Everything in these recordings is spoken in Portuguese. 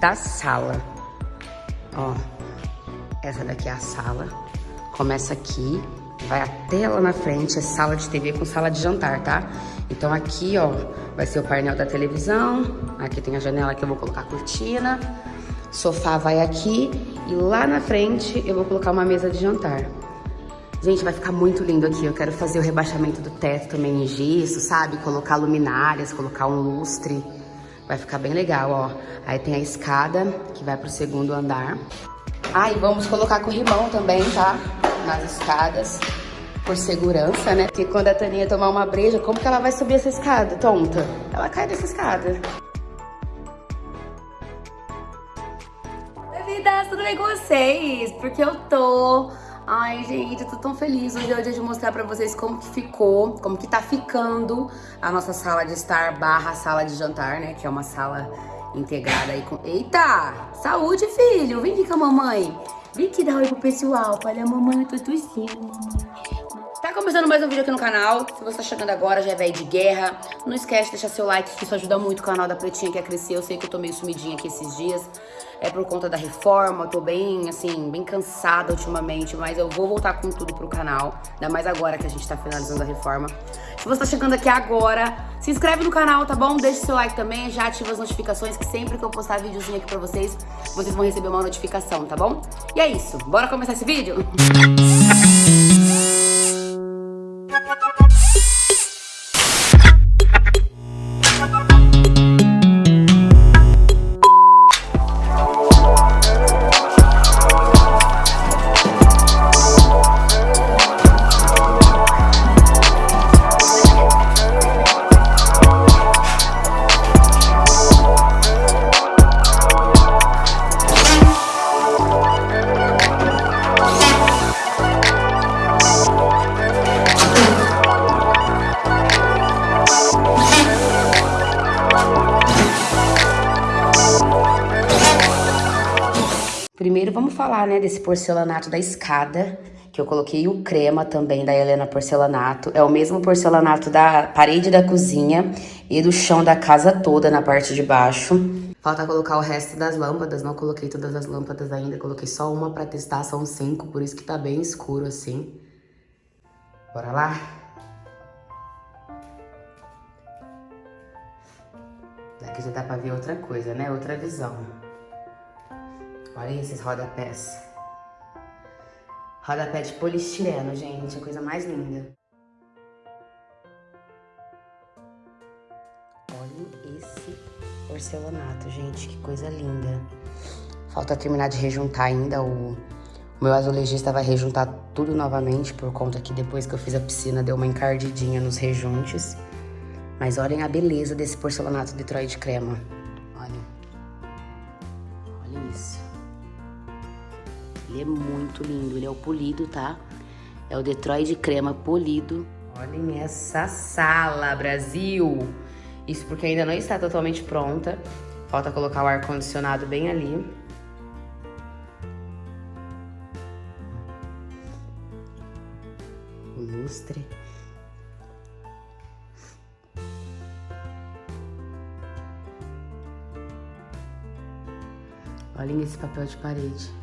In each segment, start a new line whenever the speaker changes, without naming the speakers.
da sala. Ó, essa daqui é a sala. Começa aqui, vai até lá na frente, é sala de TV com sala de jantar, tá? Então aqui, ó, vai ser o painel da televisão. Aqui tem a janela que eu vou colocar cortina. Sofá vai aqui e lá na frente eu vou colocar uma mesa de jantar. Gente, vai ficar muito lindo aqui. Eu quero fazer o rebaixamento do teto também em gesso, sabe? Colocar luminárias, colocar um lustre. Vai ficar bem legal, ó. Aí tem a escada que vai pro segundo andar. Ah, e vamos colocar corrimão também, tá? Nas escadas. Por segurança, né? Porque quando a Taninha tomar uma breja, como que ela vai subir essa escada, tonta? Ela cai dessa escada.
Oi, vidas, tudo bem com vocês? Porque eu tô Ai, gente, eu tô tão feliz. Hoje é o dia de mostrar pra vocês como que ficou, como que tá ficando a nossa sala de estar barra sala de jantar, né? Que é uma sala integrada aí com... Eita! Saúde, filho! Vem aqui com a mamãe. Vem aqui dar oi pro pessoal. Olha, mamãe, eu tô tossindo, mamãe. Tá começando mais um vídeo aqui no canal. Se você tá chegando agora, já é velho de guerra. Não esquece de deixar seu like, que isso ajuda muito o canal da Pretinha que a crescer. Eu sei que eu tô meio sumidinha aqui esses dias é por conta da reforma, eu tô bem, assim, bem cansada ultimamente, mas eu vou voltar com tudo pro canal, ainda mais agora que a gente tá finalizando a reforma. Se você tá chegando aqui agora, se inscreve no canal, tá bom? Deixa seu like também, já ativa as notificações, que sempre que eu postar videozinho aqui pra vocês, vocês vão receber uma notificação, tá bom? E é isso, bora começar esse vídeo?
Primeiro vamos falar, né, desse porcelanato da escada, que eu coloquei o crema também da Helena Porcelanato. É o mesmo porcelanato da parede da cozinha e do chão da casa toda na parte de baixo. Falta colocar o resto das lâmpadas, não coloquei todas as lâmpadas ainda, coloquei só uma pra testar, são cinco, por isso que tá bem escuro assim. Bora lá? Daqui já dá pra ver outra coisa, né? Outra visão. Olha esses rodapés. Rodapé de polistireno, gente. A coisa mais linda. Olha esse porcelanato, gente. Que coisa linda. Falta terminar de rejuntar ainda. O, o meu azulejista vai rejuntar tudo novamente, por conta que depois que eu fiz a piscina deu uma encardidinha nos rejuntes. Mas olhem a beleza desse porcelanato Detroit crema. Olha. Olha isso. Ele é muito lindo, ele é o polido, tá? É o Detroit crema polido. Olhem essa sala, Brasil! Isso porque ainda não está totalmente pronta. Falta colocar o ar-condicionado bem ali. O lustre. Olhem esse papel de parede.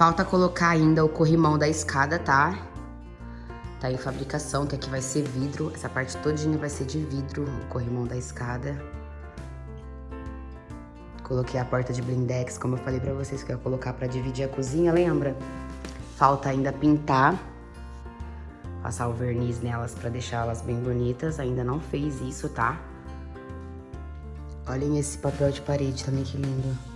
Falta colocar ainda o corrimão da escada, tá? Tá em fabricação, que aqui vai ser vidro. Essa parte todinha vai ser de vidro, o corrimão da escada. Coloquei a porta de blindex, como eu falei pra vocês, que eu ia colocar pra dividir a cozinha, lembra? Falta ainda pintar. Passar o verniz nelas pra deixar elas bem bonitas. Ainda não fez isso, tá? Olhem esse papel de parede também, que lindo.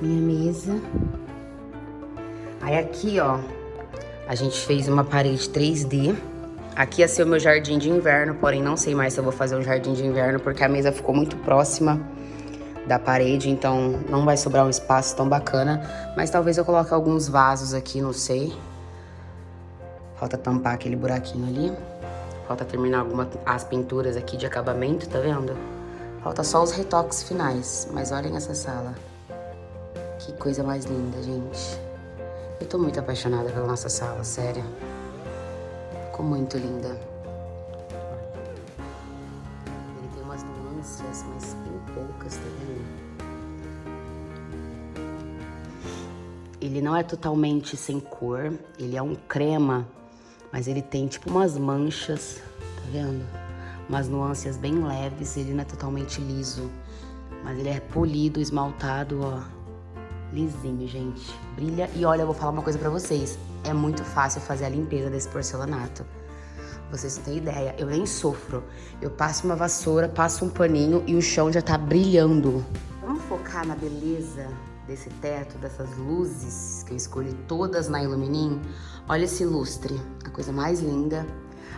Minha mesa. Aí aqui, ó, a gente fez uma parede 3D. Aqui ia ser o meu jardim de inverno, porém não sei mais se eu vou fazer um jardim de inverno, porque a mesa ficou muito próxima da parede, então não vai sobrar um espaço tão bacana. Mas talvez eu coloque alguns vasos aqui, não sei. Falta tampar aquele buraquinho ali. Falta terminar algumas as pinturas aqui de acabamento, tá vendo? Falta só os retoques finais, mas olhem essa sala. Que coisa mais linda, gente. Eu tô muito apaixonada pela nossa sala, sério. Ficou muito linda. Mas bem poucas, vendo? Ele não é totalmente sem cor, ele é um crema, mas ele tem tipo umas manchas, tá vendo? Umas nuances bem leves, ele não é totalmente liso, mas ele é polido, esmaltado, ó lisinho, gente. Brilha. E olha, eu vou falar uma coisa pra vocês. É muito fácil fazer a limpeza desse porcelanato. Vocês não têm ideia, eu nem sofro. Eu passo uma vassoura, passo um paninho e o chão já tá brilhando. Vamos focar na beleza desse teto, dessas luzes que eu escolhi todas na Illuminim. Olha esse lustre, a coisa mais linda.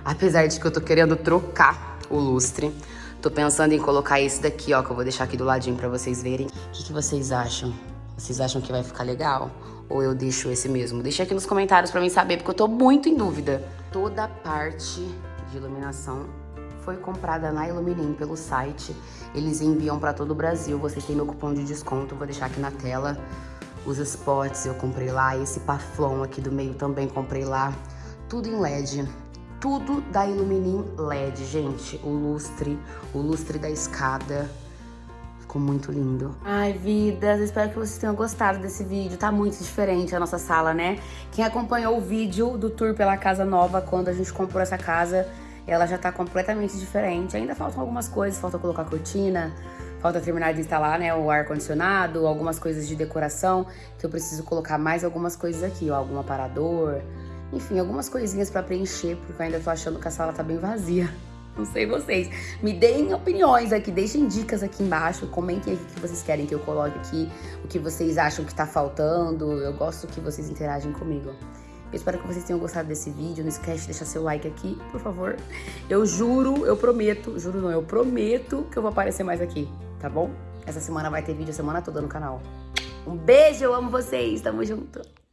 Apesar de que eu tô querendo trocar o lustre. Tô pensando em colocar esse daqui, ó, que eu vou deixar aqui do ladinho pra vocês verem. O que, que vocês acham? Vocês acham que vai ficar legal? Ou eu deixo esse mesmo? Deixa aqui nos comentários pra mim saber, porque eu tô muito em dúvida. Toda parte de iluminação foi comprada na Iluminim pelo site. Eles enviam pra todo o Brasil. Vocês têm meu cupom de desconto, vou deixar aqui na tela. Os spots eu comprei lá, esse paflon aqui do meio também comprei lá. Tudo em LED. Tudo da Iluminim LED, gente. O lustre, o lustre da escada, Ficou muito lindo.
Ai, vidas, espero que vocês tenham gostado desse vídeo. Tá muito diferente a nossa sala, né? Quem acompanhou o vídeo do tour pela casa nova, quando a gente comprou essa casa, ela já tá completamente diferente. Ainda faltam algumas coisas, falta colocar cortina, falta terminar de instalar, né, o ar-condicionado, algumas coisas de decoração, que eu preciso colocar mais algumas coisas aqui, ó, algum aparador, enfim, algumas coisinhas pra preencher, porque eu ainda tô achando que a sala tá bem vazia. Não sei vocês. Me deem opiniões aqui, deixem dicas aqui embaixo, comentem o que vocês querem que eu coloque aqui, o que vocês acham que tá faltando. Eu gosto que vocês interagem comigo. Eu espero que vocês tenham gostado desse vídeo. Não esquece de deixar seu like aqui, por favor. Eu juro, eu prometo, juro não, eu prometo que eu vou aparecer mais aqui, tá bom? Essa semana vai ter vídeo a semana toda no canal. Um beijo, eu amo vocês, tamo junto.